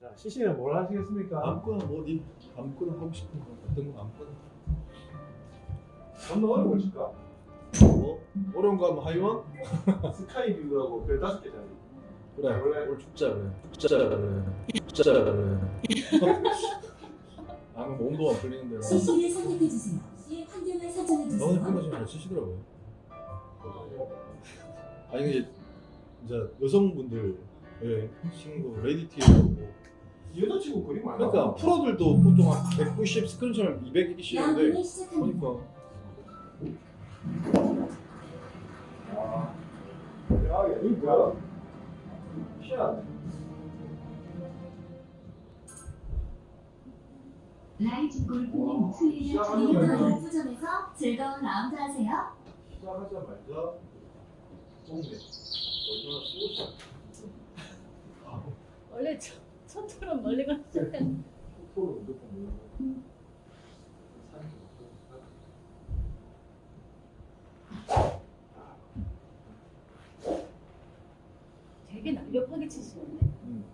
자, CC는 뭘 하시겠습니까? 아무거나 뭐니 아무거나 하고 싶은 거 어떤 거 아무거나 어느 어려운 걸 칠까? 뭐 어려운 거 하면 하이원 스카이 뷰하고 별 다섯 개짜리. 그래 원래- 오늘 죽자 그래 죽자 그래 죽자 그래 아무 뭐 온도가 풀리는 대로 CC를 선택해주세요. C의 환경을 너는 설정해주세요. 그거 좀잘 치시더라고요 아니 이게 이제 여성분들 예 친구 레디티하고 여자친구 그림 많아. 그러니까 프로들도 보통 한 190 스크린처럼 200 이기 쉬는데 양분을 시작합니다. 보니까 아, 야, 얘 이거 뭐야? 희한하네. 라이즈 골프님 드리는 거예요? 골프점에서 즐거운 라운드 하세요. 시작하자마자 똥네. 얼마나 쏘자. 원래 저, 저처럼 멀리 가는 척하는 포토로 무조건 몰라. 되게 날렵하게 치시는데 음.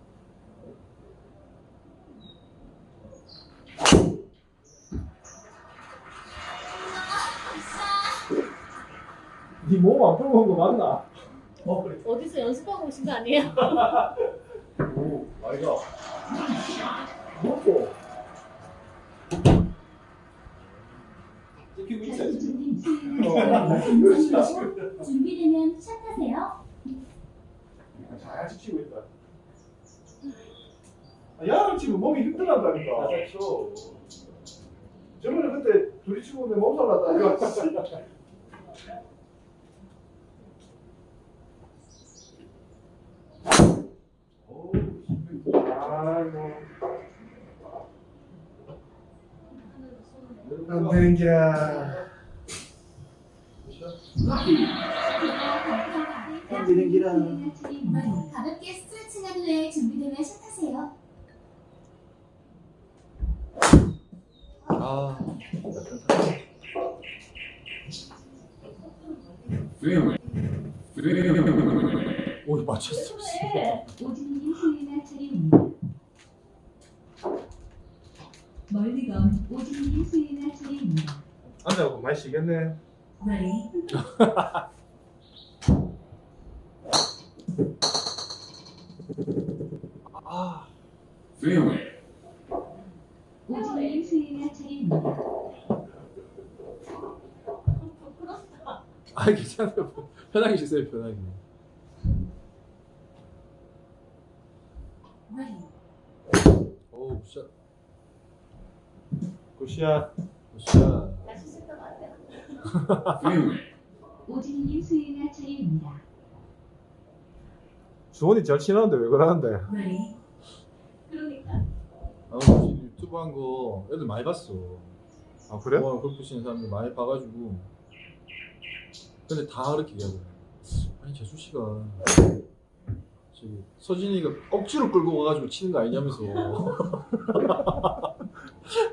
니몸안 풀고 온거 맞나? 어 그래. 어디서 연습하고 오신 거 아니에요? 오, 아이가. 먹고. 찍히고 있어. 자주님 어, 수혜가 열심히 드리는 준비되면 샷하세요. 잘 지키고 있다. 아, 야를 치면 몸이 힘들어한다니까. 그렇죠. 저번에 그때 둘이 치고 내 몸살 났다. 이거. 어우, 아이고. 안 되는 게야. 되는 기라. 가볍게 스트레칭한 후에 준비되면 샷하세요. 아 오 맞췄어 오진님 수혜가 차례입니다. 멀리 건 오진님 수혜가 차례입니다. 앉아고 많이 쉬겠네. Ready? 아 오진님 수혜가 차례입니다. 부끄럽다 아 괜찮아요 편하게 쉬세요 편하게 Ready? 오우 샷 굿샷. 샷 다시 쓸것 같아요 오진님 수혜가 차례입니다. 주원이 잘 치는데 왜 그러는데? Ready? 그러니까 아 유튜브 한 거 애들 많이 봤어 아 그래? 좋아하는 골프 치는 사람들 많이 봐가지고 근데 다 그렇게 얘기하더라 아니 재수 씨가 저기 서진이가 억지로 끌고 가가지고 치는 거 아니냐면서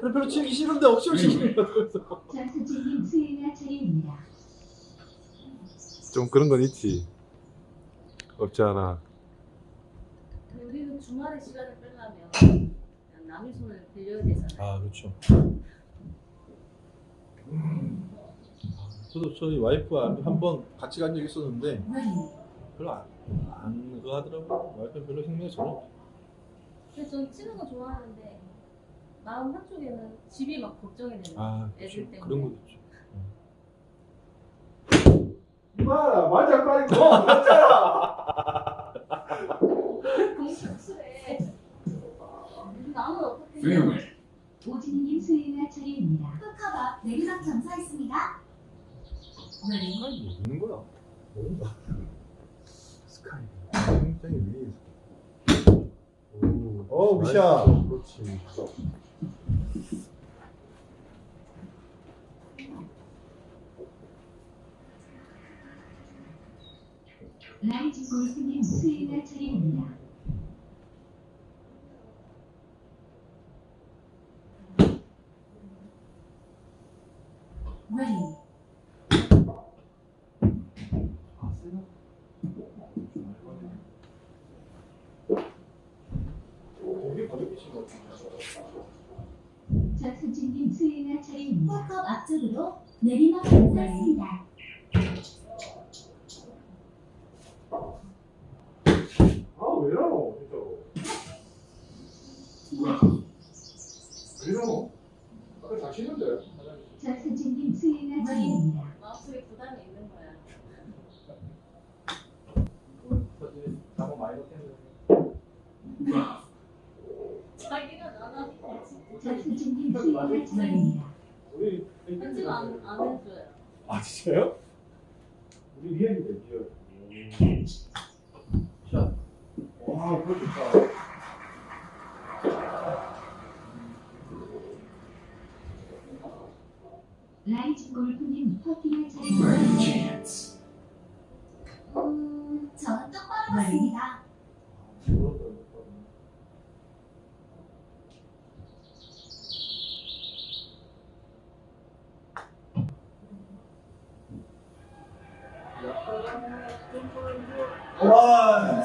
별로 치기 싫은데 억지로 치는 거 같아서 장수진님 수혜가 차례입니다. 좀 그런 건 있지. 없지 않아. 우리는 주말에 시간을 빼려면 남의 손을 빌려야 되잖아요 아 그렇죠 저도 저희 와이프와 한번 같이 간적 있었는데? 별로 안, 안 그거 하더라고 와이프는 별로 생각이 전혀 없어 근데 전 치는 거 좋아하는데 마음 한쪽에는 집이 막 걱정이 되는 아 애들 때문에. 그런 것도 있죠 이봐라 말잘 빠지고 맞잖아. 공식술에 나는 어떻게 오진님 수혜가 차례입니다. 흑화가 내리막 점사 있습니다. Ready? 아니 뭐 있는 거야 뭔가 스카이 굉장히 위에 오, 어, 나이스. 굿샷. 그렇지 라이즈 골프님 수혜가 차례입니다. Ready? 백화점으로 감사했습니다. 아왜 이러노 진짜로 왜 이러노? 아까 잘 치는데 전선진님 수행할 차례입니다. 마음속에 부담이 있는 거야. 서진이 잠을 많이 넣겠는데. 자기가 나나 전선진님 수행할 차례입니다. 우리 편집 안, 안 해줘요. 아 진짜요? 와.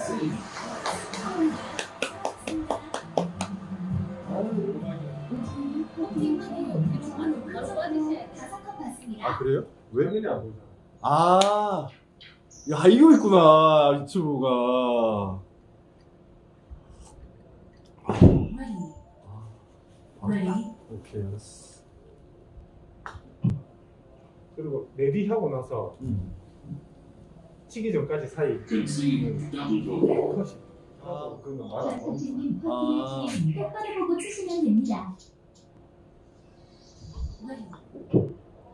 아 그래요? 왜? 아, 야 이거 있구나 유튜브가. Ready. 오케이 알았어. 그리고 레디 하고 나서 음. 치기 전까지 사이 Concede double bogey. 컷이 아 그건 말안 나 전선진님 아. 퍼팅할 차례입니다. 똑바로 보고 치시면 됩니다.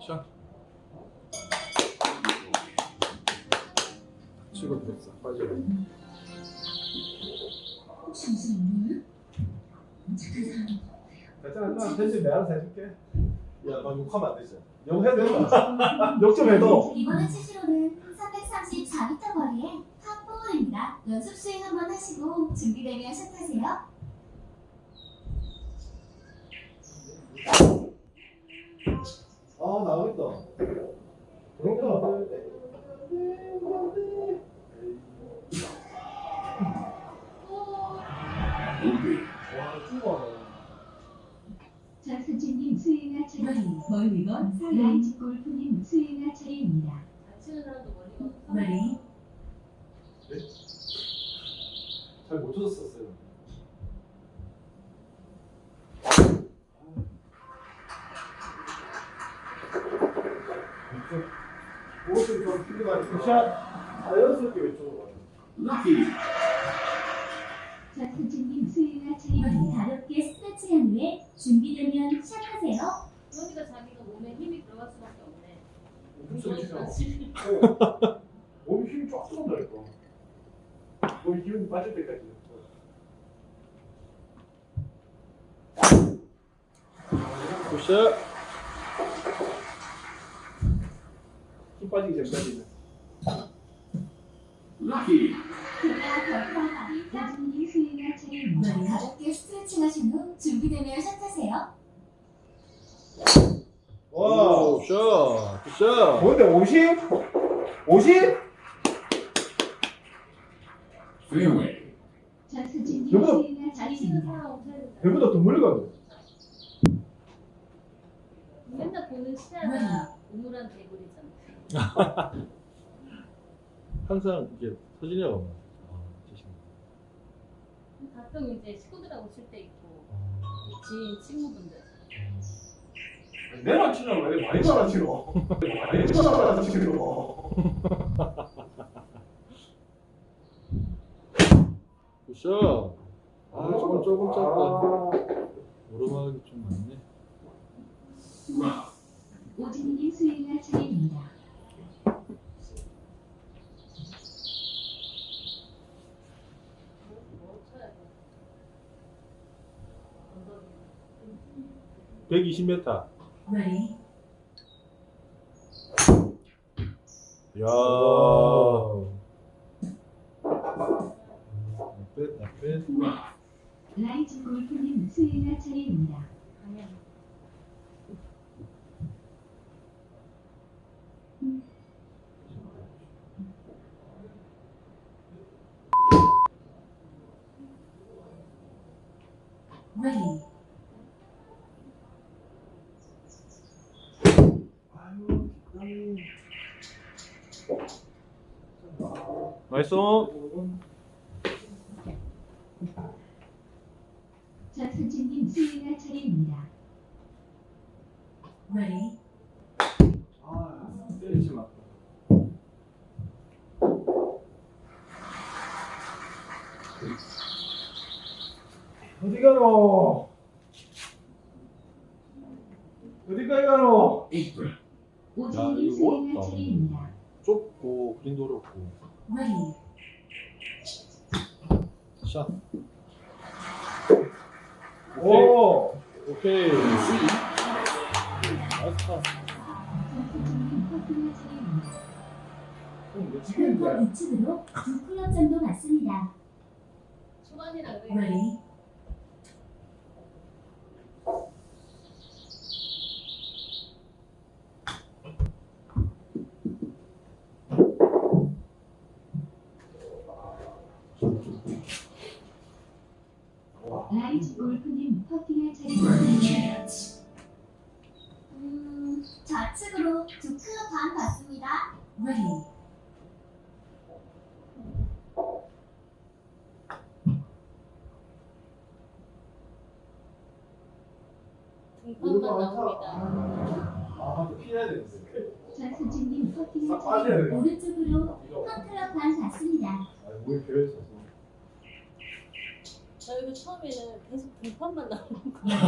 샷. 치고 됐어. 빠져. 혹시 무슨 룰? 괜찮아 나 편집 내가 알아서 해줄게 야나 욕하면 안 되지 욕해도 된다 욕좀 해도 이번에 치시로는 334m 거리의 탑4입니다. 연습 스윙 한번 하시고 준비되면 샷하세요. 아 나오겠다 그런가 Bogey. 와 죽어 전 선진님 수행할 차례입니다. 멀리건 라이즈 골프님 수행할 차례입니다. 없어. Ready. 잘못 쳤었어요 옷을 좀 필요하니까 샷 자연스럽게 왼쪽으로 가요 Lucky. 전선진님 수행할 머리 차례입니다. 가볍게 스트레칭한 후에 준비되면 샷하세요. 그러니까 자기가 몸에 힘이 들어갈 수밖에 없네. 그렇지. 몸이 힘이 쫙 들어간다니까 몸이 기운이 빠질 때까지 굿샷. 힘 빠지기 전까지는 Lucky. 그 스트레칭 하신 후 준비되면 샷하세요. 와 오, 샷. 굿샷. 뭔데 50? 50? Fairway. 전선진님 여보. 수행할 잘 치는 차례입니다. 사람 없어야 된다. 배보다 더 멀리 가네 맨날 보는 시야가 우물한 개구리잖아. 항상 이게 진짜. 가끔 이제 식구들하고 칠 때 있고 아, 지인 친구분들. 내가 치나 왜 많이 받아치노 많이 받아치노 굿샷. 아, 조금 조금 짧다. 오르막이 좀 많네. 오진님 수행할 차례입니다. 뭐 쳐야 돼? 엉덩이. 120m. Ready. 야. 나빼 나빼. 라이즈 골프님 수행할 차례입니다. Ready. 맛있어. 자, 선생님 수행할 차례입니다. 네. 아, 말이. 어디 가노? 어디 가노? April. 오진님 이거 어렵다. 차례입니다. 좁고 그린도 어렵고. Ready, 샷. 오! 오케이. 나이스 차례입니다. 클럽 미치겠는데? 우측으로 두 클럽 정도 맞습니다. 초반이라 그래. Ready, 라이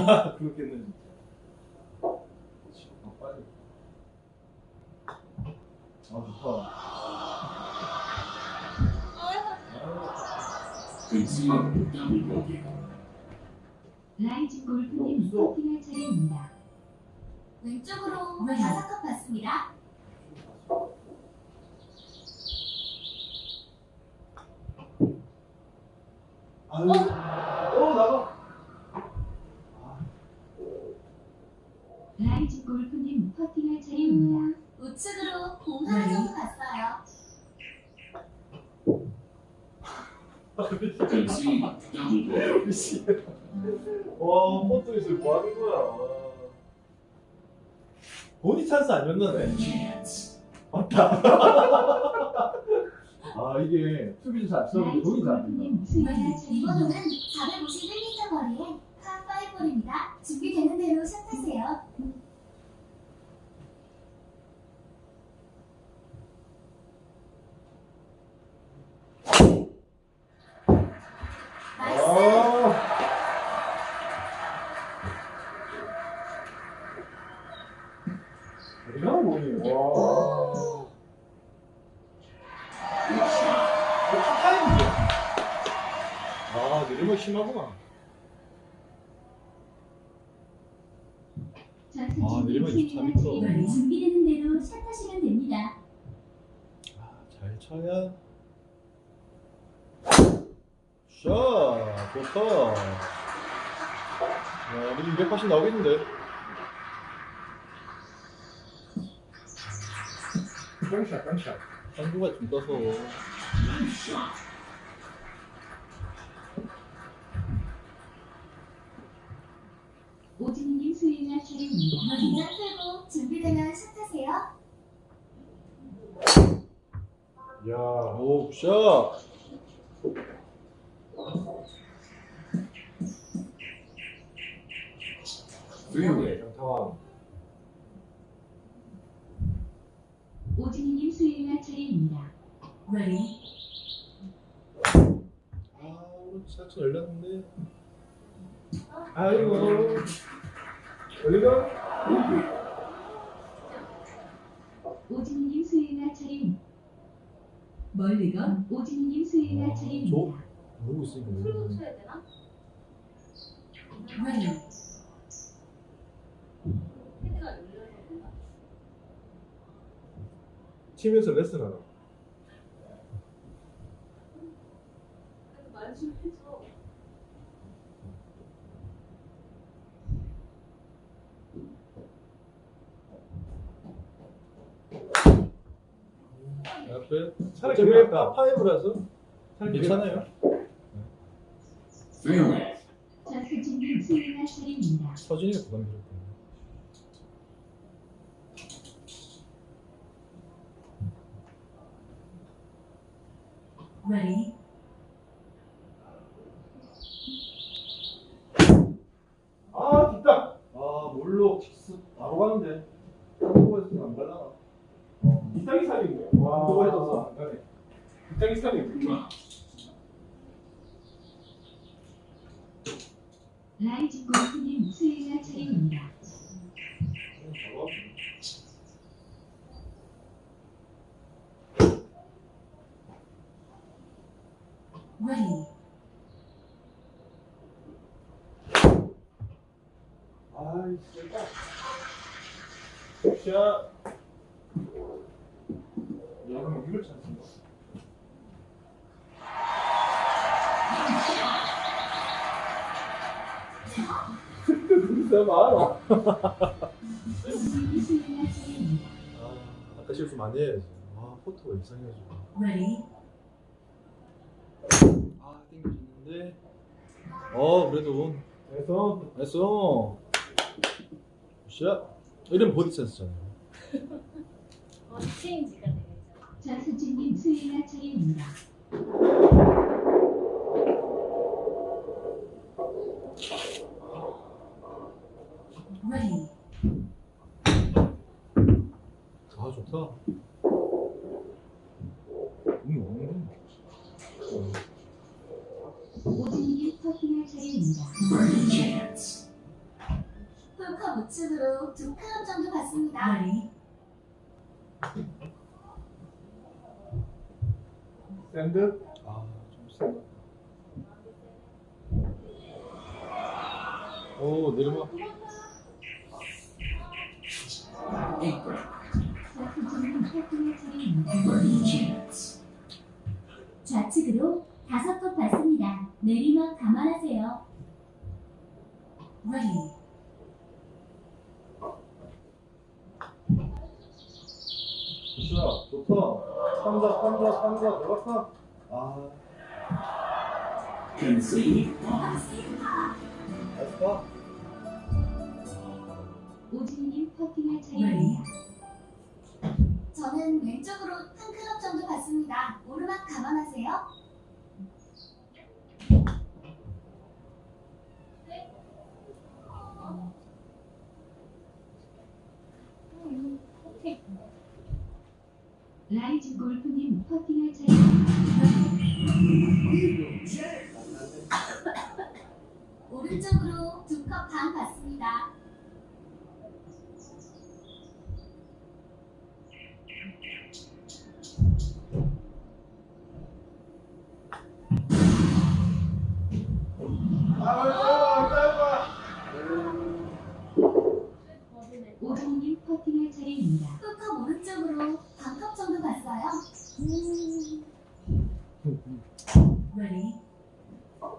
그렇겠네 진짜. 그렇지. 아, 빨리. 아 좋다. 라이즈 골프님 퍼팅할 차례입니다. 왼쪽으로 네. 다섯 컵 맞습니다. 아유, 어, 나가. 라이즈 골프님 퍼팅할 차례입니다. 우측으로 공 하나 정도 갔어요. 미치. 와, 포트에서 뭐 하는 거야. 보디 찬스 아니었나네. Chance. 아 이게 쓰면 라이즈 돈이 잘안 된다. 골프님 수행할 이번호는 차례입니다. 451m 거리에 파5볼입니다. 준비되는 대로 샷하세요. 나 좋다. 야 우리 280 나오겠는데. 깡샷, 깡샷. 한두가 좀 떠서. 오진님 수행할 차례입니다. 긴장 풀고 준비되면 샷하세요. 야. 오 샷. Fairway. 장타왕. 오진님 수행할 차례입니다. Ready, 아 오늘 사천 열렸는데. 아이고. 어디가? 오진님 수행할 차례입니다. 멀리건 오진님 수행할 아, 차례입니다. 모르고 있으니까 풀고 모르겠네. 쳐야 되나? 헤드가 열려서 그런가? 해줘. 앞에 차라리 어차피 그게 낫다. 파5라서 차라리 괜찮아요. 차례입니다. 서진이가 부담이 줬다. Ready. 아 뒷땅 아 몰로 킥스 바로 가는데 한국에서는 안 갈라나 어. 뒷땅이 살리네 와 그거 해줬어. 안 가네 뒷땅이 살리네 라이징 골프님 수행할 차례입니다. Ready. 아이 세다 샷. 야, 그럼 이걸 찾는 거. 진짜 많아. 아, 아까 실수 많이 해야지. 아, 포토가 이상해가지고. Ready. 아, 땡겨지는데. 어, 그래도 그래서 했어. 샷. 이런 버디 찬스잖아요. 어, 체인지가 되겠죠. 장수진님 수행할 차례입니다. Ready. 아, 좋다. 음, 음. 어. 오진님 Birdie chance. 홀컵 우측으로 두 클럽 정도 받습니다. Ready. 샌드 아, 좀 세다. 오, chance. 좌측으로 다섯 컵 받습니다. 내리막 감안하세요. Ready. 샷, 좋다. 삼자, 삼자, 삼자, 들어갔다. 아. 오진님 퍼팅할 차례입니다. 저는 왼쪽으로 한 클럽 정도 받습니다. 오르막 감안하세요. 라이징 골프님 퍼팅할 차례입니다. 오른쪽으로 두 컵 반 받습니다. 아 짧아 버디네. 퍼팅할 차례입니다. 홀컵 오른쪽으로 반컵 정도 받어요. Ready. 아,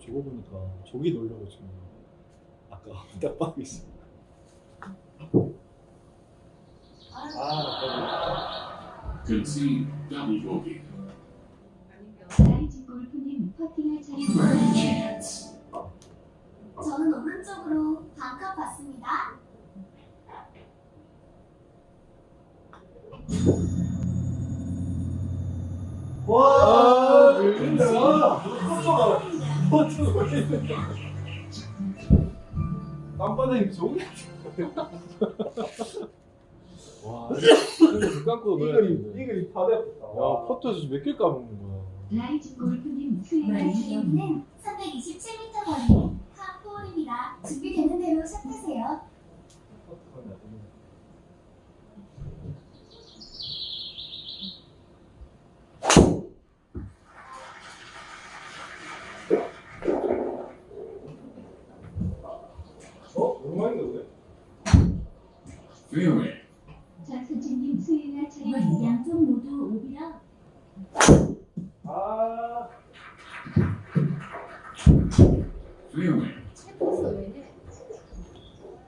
저거 보니까 저기 놀려고 지금 아까 딱 빠고 있어. 아, Concede. Double bogey. 라이징 골프님 퍼팅할 차례입니다. 저는 오른쪽으로 반컵 받습니다. 와 포토가 땀바닥이 저기. 와, 눈 감고 놀아야 이글이 되는데. 이글이 파대다 야, 포토에서 몇개 까먹는 거야. 라이징 골프님 수행할 네. 여기는 327m 거리 파4홀입니다. 준비되는 대로 샷하세요. 어? 오랜만인가 보네 Fairway. 장수진님 수행할 차례입니다. 양쪽 모두 오비라 아 해?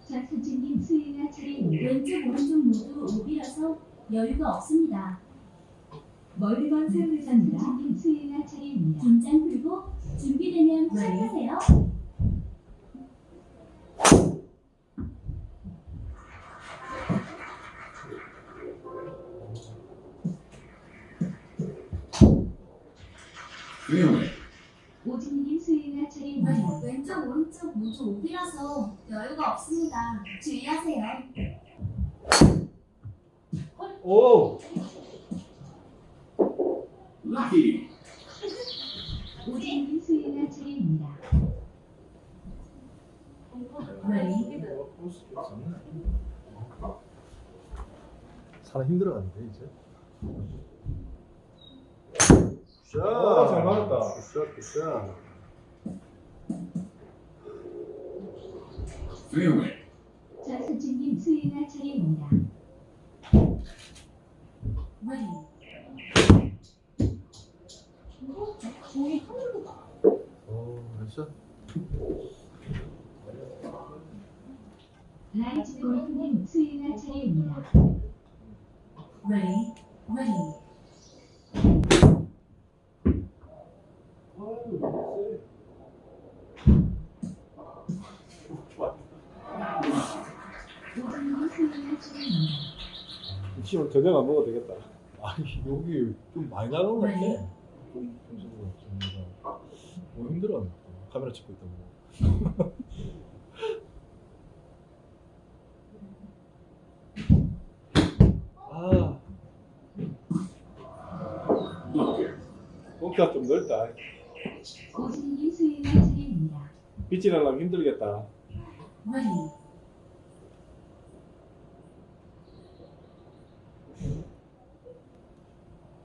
장수진님 수행할 차례입니다. 왼쪽 오른쪽 모두 오비라서 여유가 없습니다. 멀리건 사용자입니다. 장수진님 수행할 차례입니다. 긴장 풀고 준비되면 네. 샷하세요. Fairway. 오진님 수행할 차례입니다. 왼쪽 오른쪽 모두 오비라서 여유가 없습니다. 주의하세요. 오! Lucky. 오진님 차례입니다. Ready? 사람 힘들어가는데 이제. Good shot. 잘 맞았다. Good shot good shot. Fairway. 전수진님 수행할 차례입니다. Ready? 종이 하늘로 가. 오 good shot. 라이즈 골프님 수행할 차례입니다. Ready? 오진님 수행할 차례입니다. 지금 저녁 안 먹어도 되겠다. 아니 여기 좀 많이 나간 것 같아. 네. 좀 너무 힘들어. 카메라 찍고 있다고. 아, Bunker. 벙커가 좀 넓다. 빛이 나려면 힘들겠다. Ready?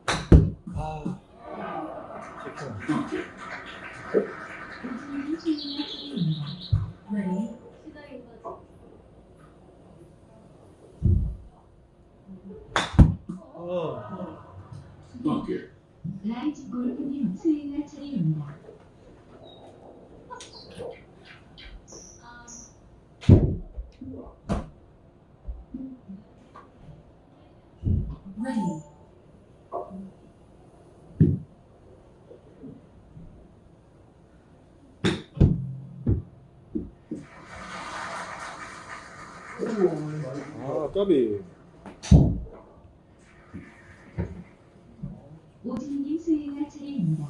아, 체크만. Bunker. 오진님 수행할 차례입니다. Ready? 시작인 거 지. 아, Bunker. 라이즈 골프님 수행할 차례입니다. Ready? 아, 까비. 오진님 수행할 차례입니다.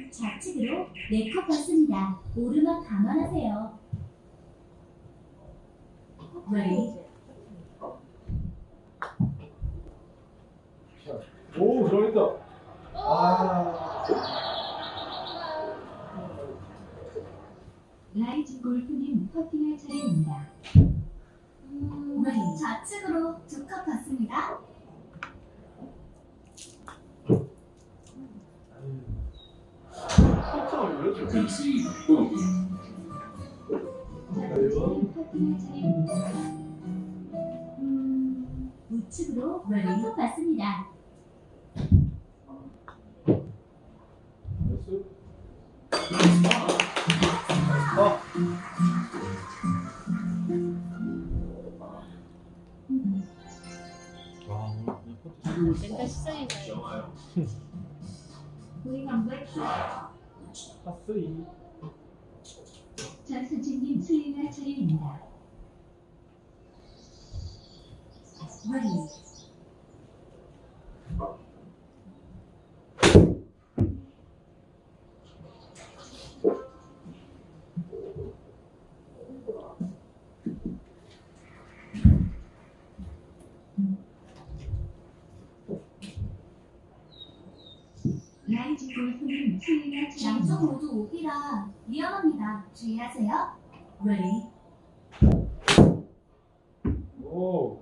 음, 좌측으로 네 컵 봅니다. 오르막 감안하세요. Ready? 오, 들어있다. 아. 라이즈 골프님 퍼팅할 차례입니다. 음, 좌측으로 두 컵 봅니다. 속성을 왜 이렇게 Concede bogey. 전수진님 퍼팅할 차례입 니다. 음, 우측으로 Ready? 한컵 받습니다. 됐어? 와, 오늘 그냥 퍼팅. 멘탈 시작인가요? 파스리. 전수진님 수행할 차례입니다. 라이즈 골프님 수행할 양쪽. 모두 오비라 위험합니다. 주의하세요. Ready? 오.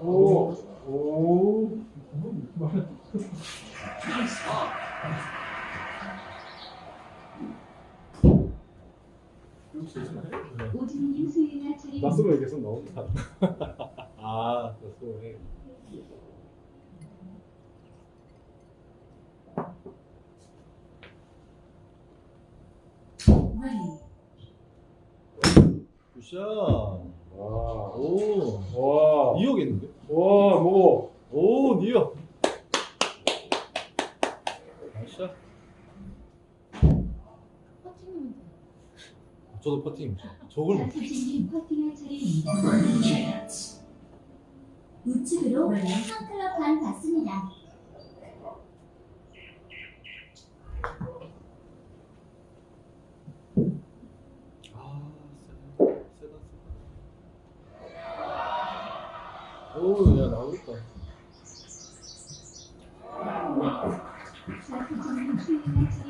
오. 오. 오진님 수행할 차례입니다. 낯으로 계속 나온다. 아 낯으로 굿샷 와. 오 와. 니어겠는데? 와, 뭐. 오 니어 굿샷. 저도 퍼팅 저걸 못 퍼팅할 차례입니다. 우측으로 한 클럽 반 받습니다. 아, 세다, 세다, 세다. 오, 야, 나오겠다.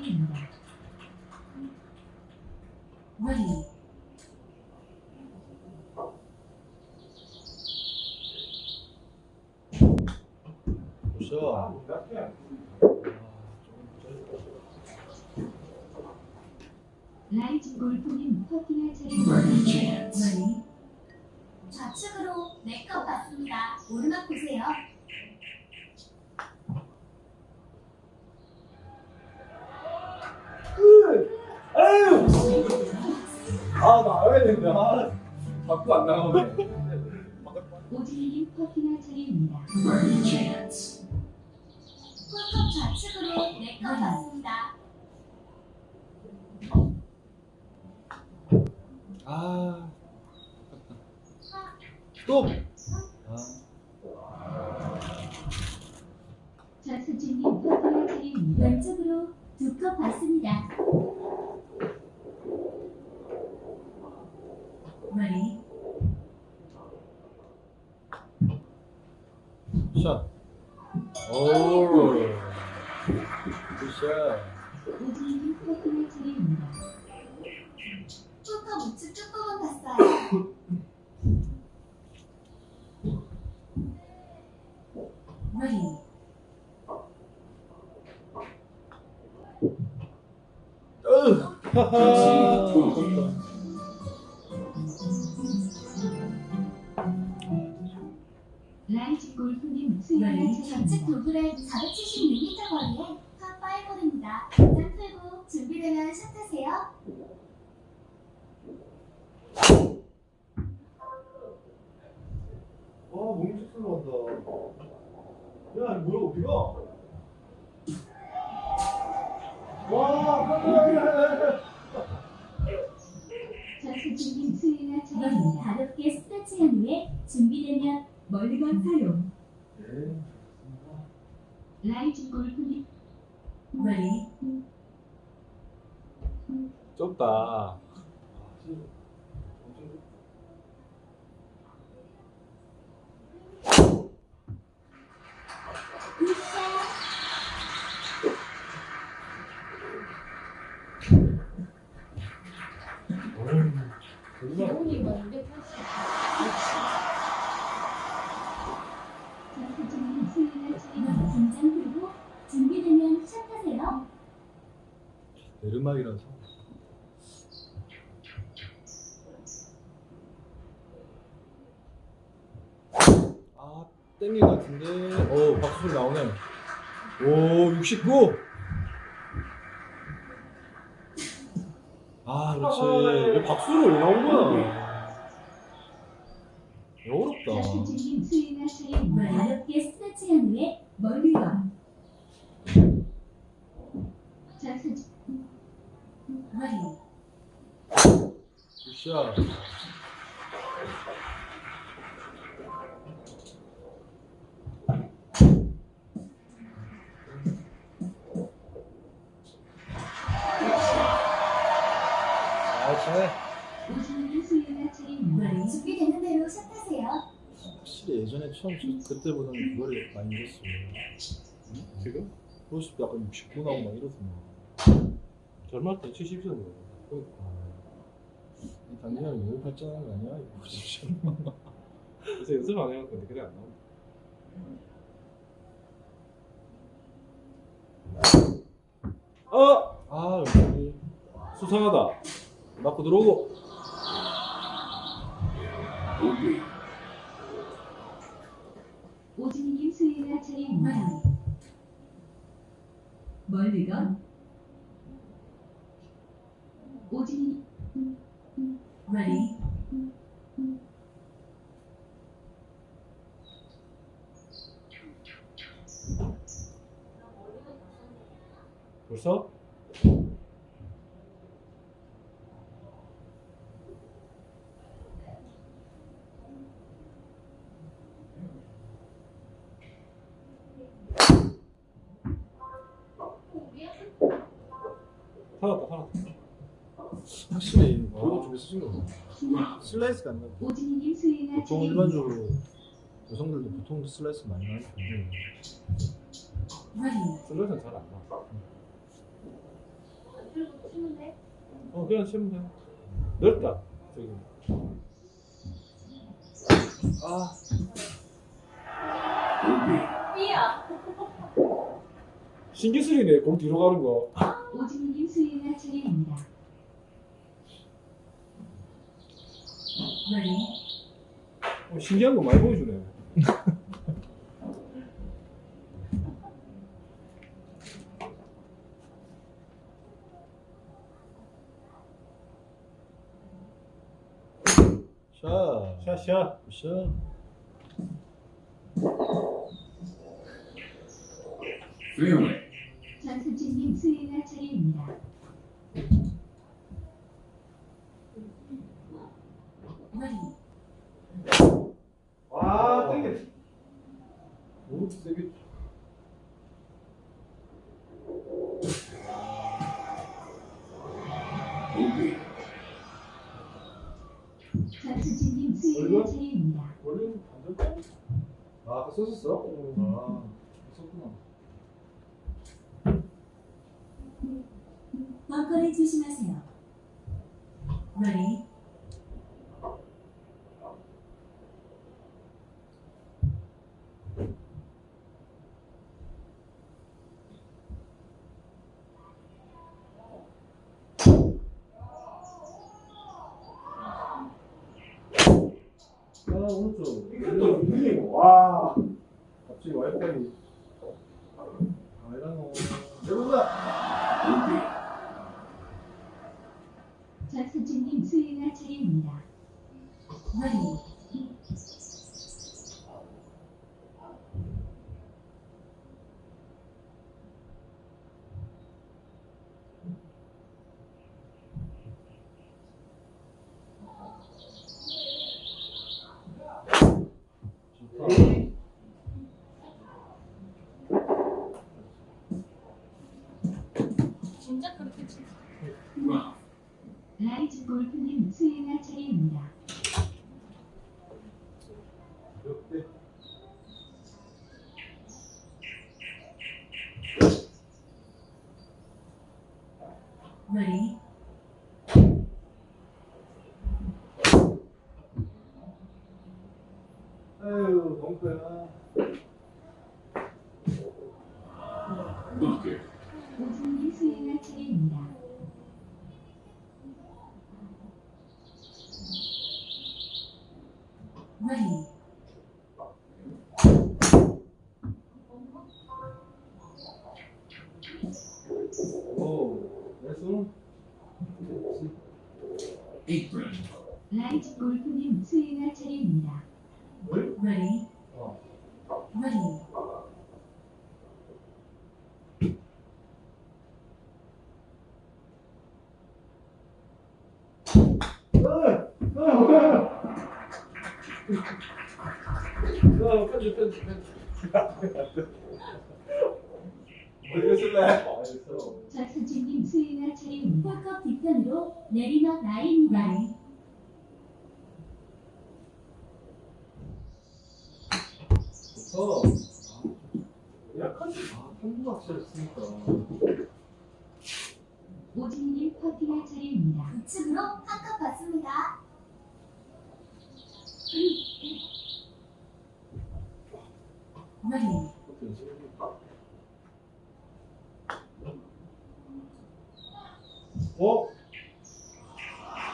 안 나오네. 스톱. 아, 자수진님 퍼팅할 차례입니다. 왼쪽으로 두 컵 받습니다. 샷. 오, 굿샷. 홀컵 우측 조금은 봤어요. ready, 으, 하하. 라이즈 골프님 좌측 차례입니다. 도굴의 476m 거리에 파5홀입니다. 긴장 풀고 준비되면 샷하세요. 아, 몸이 쭉 들어간다. 야, 뭐야, 어디가? 와, 깜짝이야. 수행할 여기 차례입니다. 가볍게 스트레칭한 후에 준비되면 멀리건 사용. 네. 라이즈 골프님 ready, 좁다. 기온이 내르막이라서. 아, 땡긴 것 같은데. 어, 박수 소리 나오네. 오, 69! 아, 그렇지. 왜 박수를 왜 나온 거야? 어렵다. 자수진님 수행할 차례입니다. 가볍게 스트레칭한 후에 멀리건 자수진 ready, 굿샷. 준비되는 대로 샷하세요. 확실히 예전에 처음 쳤 그때보다는 그거를 많이 늘었어요. 지금? 그것이 약간 69 나오고 막 이러더만. 젊을 때 70이었네. 그러니까. 이 당신은 너무 발전한 거 아니야? 이거 진짜. 그래서 연습 안 해갖고 그래 안 나온다. 어! 아, 여기 수상하다. 맞고 들어오고. 오진이님 수행할 차례입니다. 멀리건 오진이 ready? 벌써? 살았다 살았다 확실히 그거 좀 있으신 거 같아. 슬라이스가 안 나. 오진이님 수행할 보통. 일반적으로 여성들도 보통 슬라이스 많이 나는 편이에요. ready 슬롯은 잘안 나. 어 그냥 치면 돼 넓다 저기 아. 삐야. 신기술이네 공 뒤로 가는 거 오진이님 수행할 차례입니다. 어, 신기한 거 많이 보여주네 샷. 샷샷 샷. 페어웨이. 전수진님 수행할 차례입니다. ready 와 땡겨 오, 세게. 오비. 전수진님 수행할 차례입니다. 원래는 반대. 아, 아까 썼었어? 아, 썼구나. 벙커를 조심하세요. ready 아, 오른쪽. 이게 또 밀리고 와 갑자기 와이파이. 아, 이러노. 내보자. 오비. 전수진님 수행할 차례입니다. 좋다. 진짜 그렇게 치. 라운드. 라이즈 골프님 수행할 차례입니다. 이렇게. ready 아유, 벙커야. 버켓. 오진이님 수행할 차례입니다. ready 오, 나이스. 에이프런. 라이즈 골프님 수행할 차례입니다. 뭘? ready 어. ready 야, 편집, 편집, 편집. 쓸래? 전수진님 수행할 차례입니다. 홀컵 뒤편으로 내리막 ready 좋다. 약하지. 아, 평균 확실히 쓰니까. 오진이님 퍼팅할 차례입니다. 우측으로 한컵 받습니다. 쓰는 어?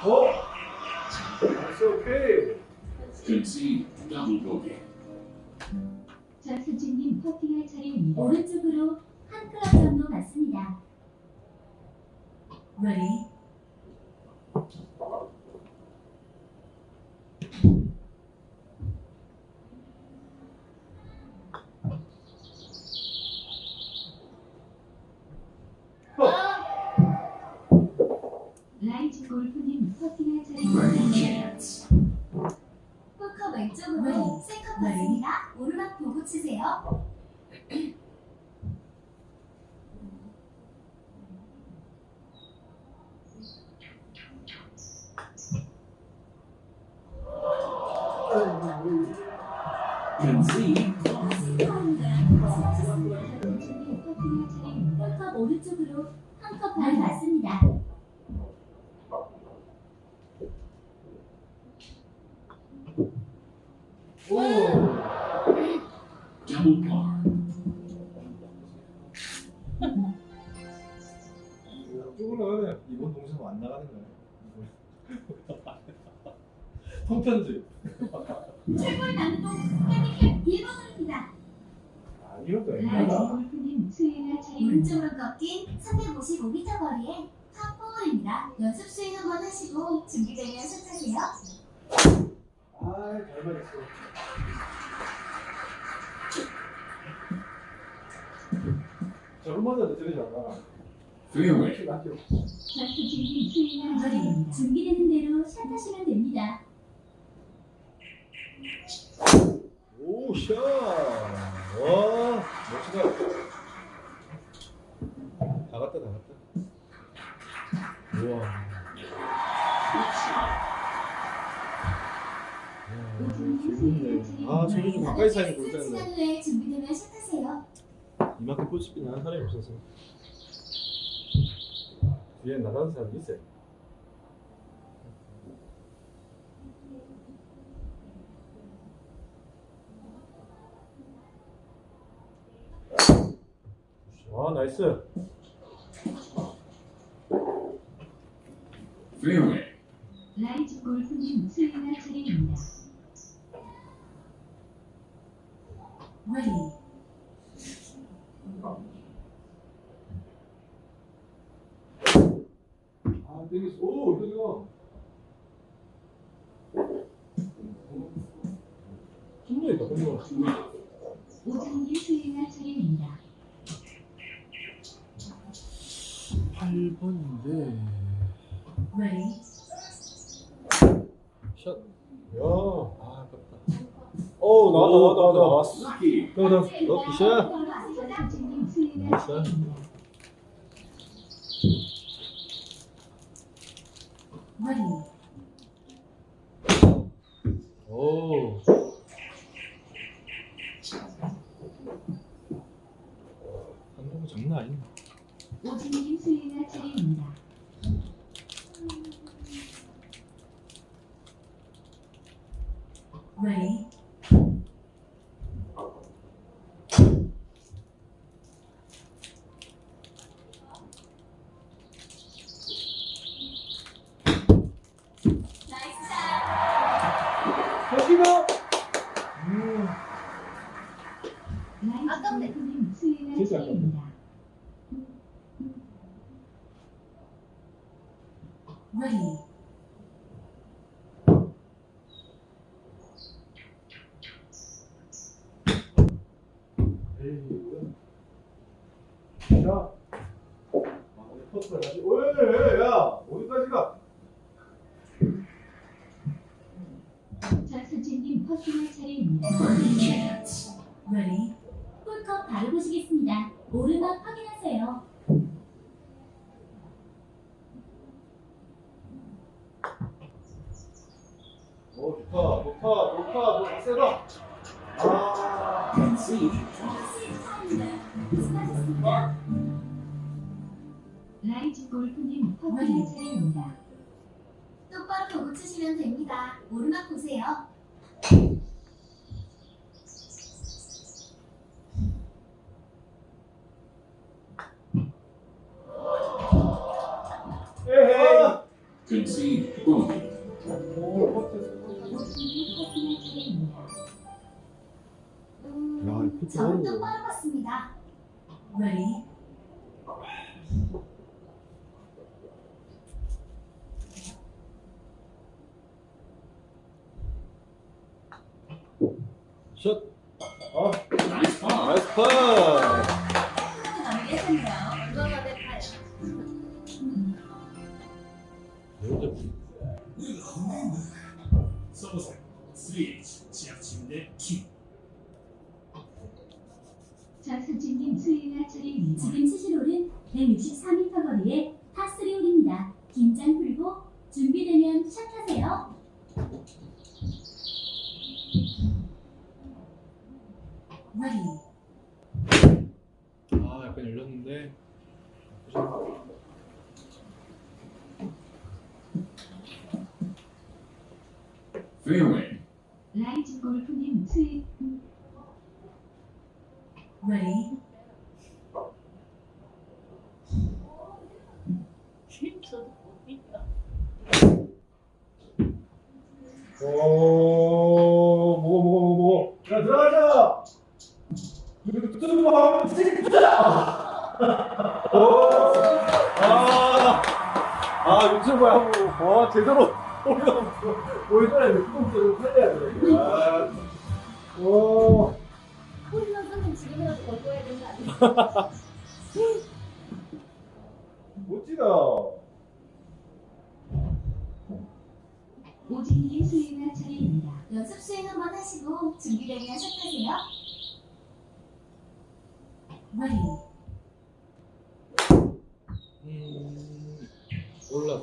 어? 됐어, 오케이. Concede double bogey. 전수진님 퍼팅할 차례입니다. 오른쪽으로 한 클럽 정도 맞습니다. Ready? 라이즈 골프님 퍼팅할 차례입니다. 홀컵 왼쪽으로 네. 세컨 네. 봤습니다. 오르막 보고 치세요. Concede 준비되는 대로 샷하시면 됩니다. 오, 샷! 와, 멋지다. 다 갔다, 다 갔다. 우와. 아, 좀 가까이 사는 볼 시간 때는 후에 준비되면 샷하세요. 이만큼 꽂히긴 하는 사람이 없어서. 뒤에 나가는 사람이 있어요. 와 나이스. Fairway. 라이즈 골프님 수행할 차례입니다. Olhem, 할 나이스. 차례입니다. Ready? 오. 한국 장난 아니네. 오정길 수행할 차례입니다. Ready? 나이스 샷. 여기가. 라이즈 아깝네. 진짜 아깝네. 어. 나이스 파. 나이스 파. 아,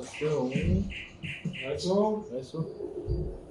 Então, mais um. Mais.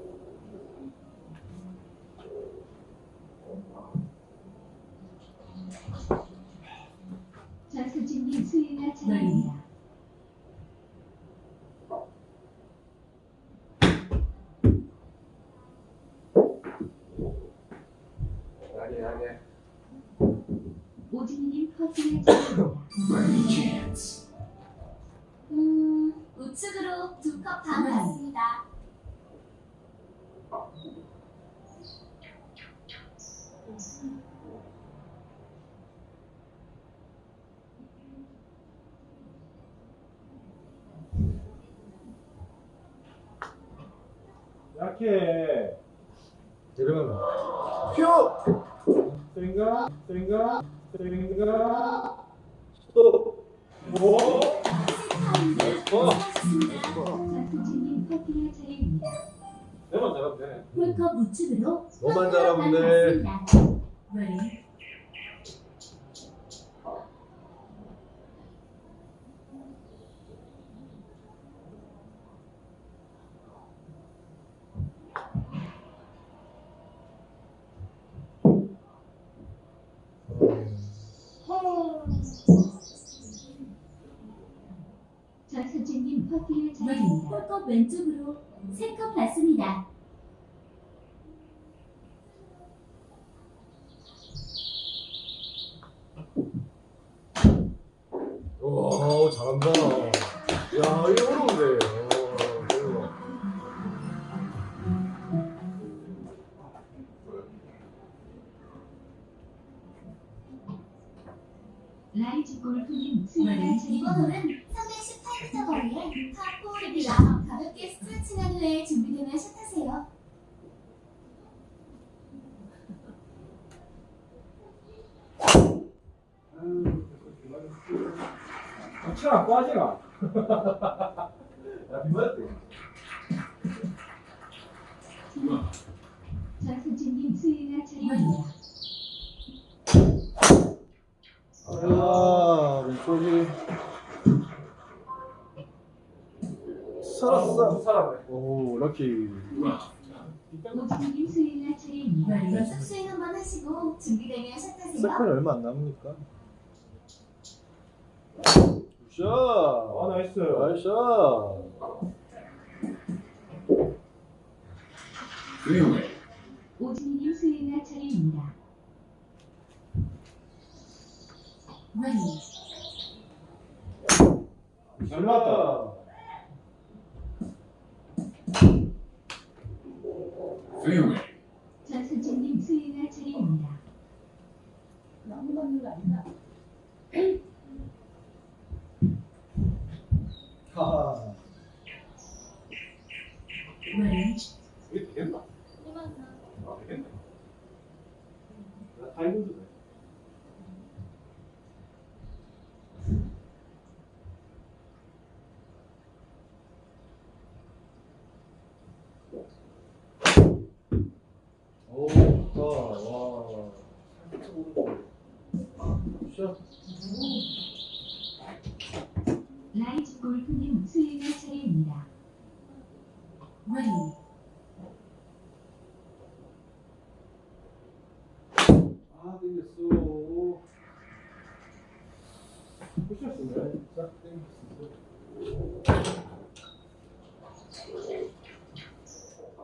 홀컵 왼쪽으로 3컵 받습니다. 와 잘한다. 야 이거 세컨이 얼마 안 남으니까. 굿샷! 아, 나이스. 나이스. 잘 맞다. 전선생님 수행할 차례입니다. 아무것도 아니라.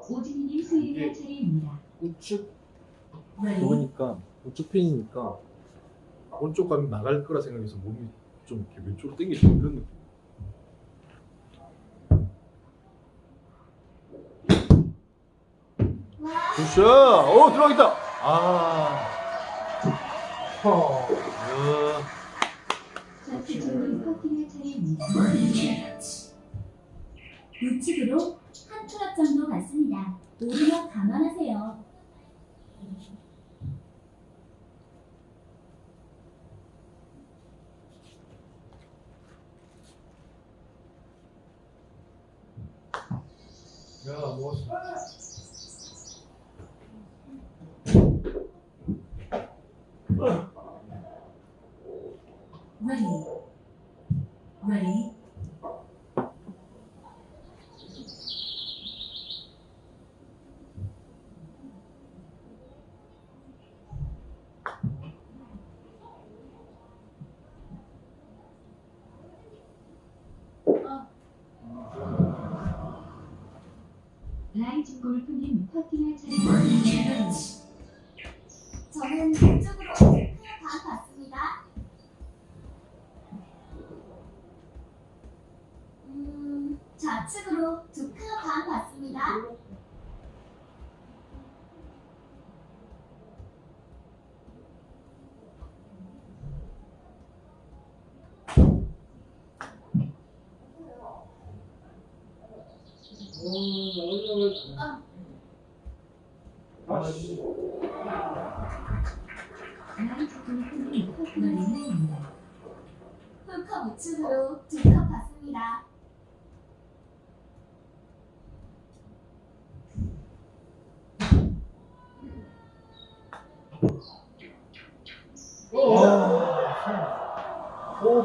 오진이님 수행할 차례입니다. 우측 Ready. 그러니까 우측 핀이니까 오른쪽 가면 나갈 거라 생각해서 몸이 좀 이렇게 왼쪽으로 당기는 그런 느낌. 굿샷! 오 들어가겠다. 아. 어. 야. 우측으로 한 트럭 정도 갔습니다. 오르막 감안하세요. 야, 뭐. Ready. Ready. 골프님 퍼팅할 Birdie 차례입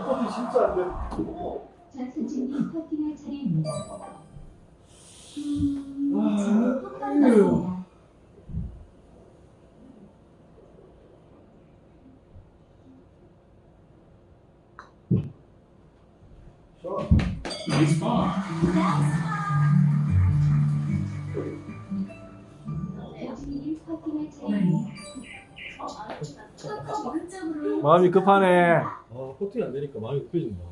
오 커피 진짜 안 돼. 전수진님 퍼팅할 차례입니다. 음, 저는 컵 봤습니다. 자, Nice par. 오진 풀컵 오른쪽으로 마음이 급하네. 아 포팅이 안 되니까 마음이 급해진다.